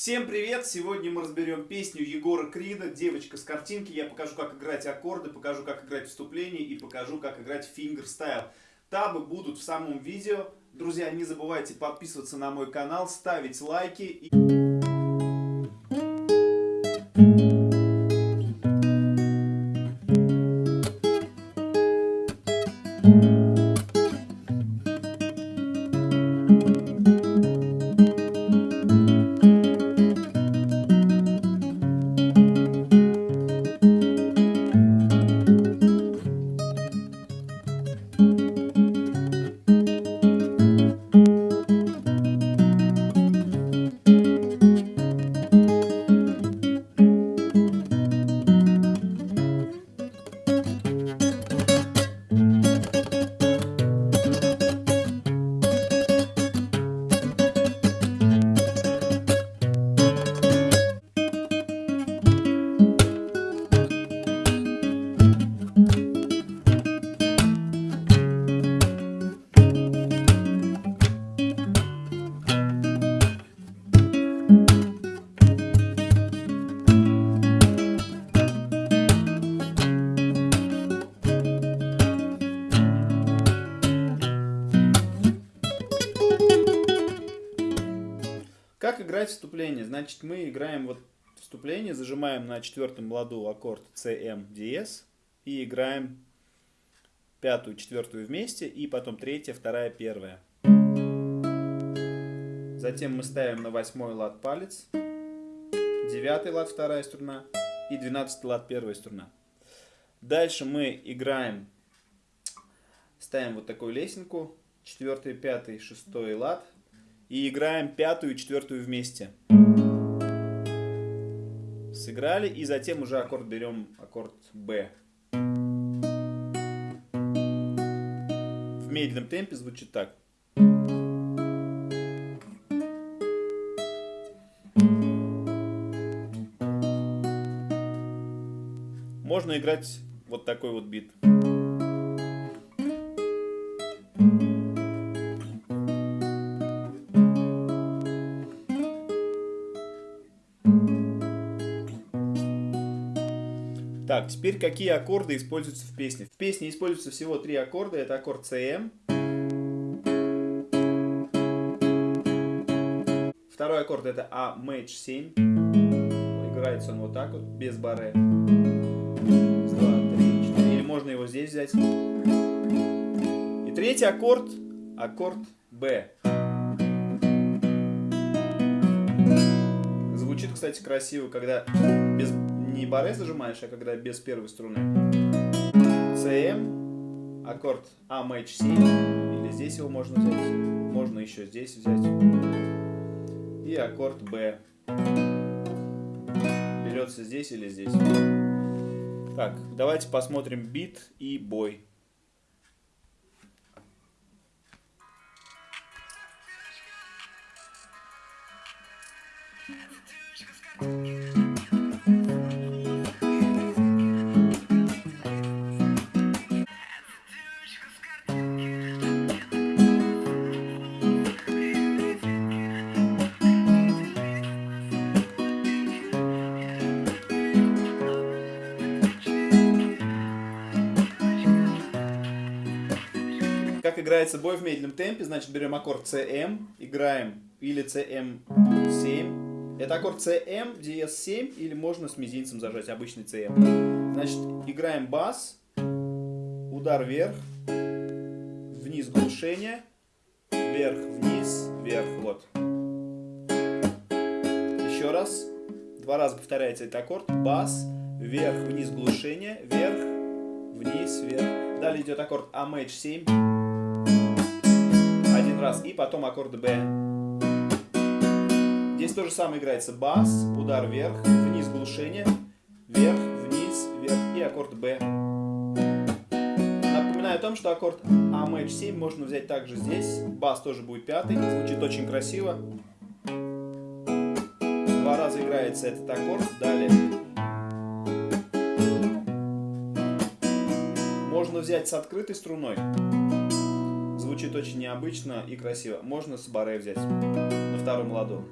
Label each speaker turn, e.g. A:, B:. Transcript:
A: Всем привет! Сегодня мы разберем песню Егора Крида «Девочка с картинки». Я покажу, как играть аккорды, покажу, как играть вступление и покажу, как играть fingerstyle. Табы будут в самом видео. Друзья, не забывайте подписываться на мой канал, ставить лайки. И... Как играть вступление? Значит, мы играем вот вступление, зажимаем на четвертом ладу аккорд CM диез и играем пятую, четвертую вместе и потом третья, вторая, первая. Затем мы ставим на восьмой лад палец, девятый лад вторая струна и двенадцатый лад первая струна. Дальше мы играем, ставим вот такую лесенку, четвертый, пятый, шестой лад, и играем пятую и четвертую вместе. Сыграли, и затем уже аккорд берем, аккорд B. В медленном темпе звучит так. Можно играть вот такой вот бит. Так, теперь какие аккорды используются в песне? В песне используются всего три аккорда. Это аккорд CM. Второй аккорд это А Maj 7. Играется он вот так вот, без баре. Два, три, четыре. Или можно его здесь взять. И третий аккорд, аккорд B. Звучит, кстати, красиво, когда без не баре зажимаешь, а когда без первой струны. CM, аккорд А Maj 7, или здесь его можно взять, можно еще здесь взять. И аккорд B. Берется здесь или здесь. Так, давайте посмотрим бит и бой. Thank you. играется бой в медленном темпе, значит берем аккорд CM, играем или CM7. Это аккорд CM, DS7, или можно с мизинцем зажать, обычный CM. Значит, играем бас, удар вверх, вниз глушение, вверх, вниз, вверх, вот. Еще раз. Два раза повторяется этот аккорд. Бас, вверх, вниз, глушение, вверх, вниз, вверх. Далее идет аккорд АМХ 7 раз, и потом аккорд Б. Здесь то же самое играется бас, удар вверх, вниз глушение, вверх, вниз, вверх и аккорд Б. Напоминаю о том, что аккорд А мэтч 7 можно взять также здесь, бас тоже будет пятый, звучит очень красиво. Два раза играется этот аккорд, далее. Можно взять с открытой струной. Звучит очень необычно и красиво. Можно с баре взять на втором ладу.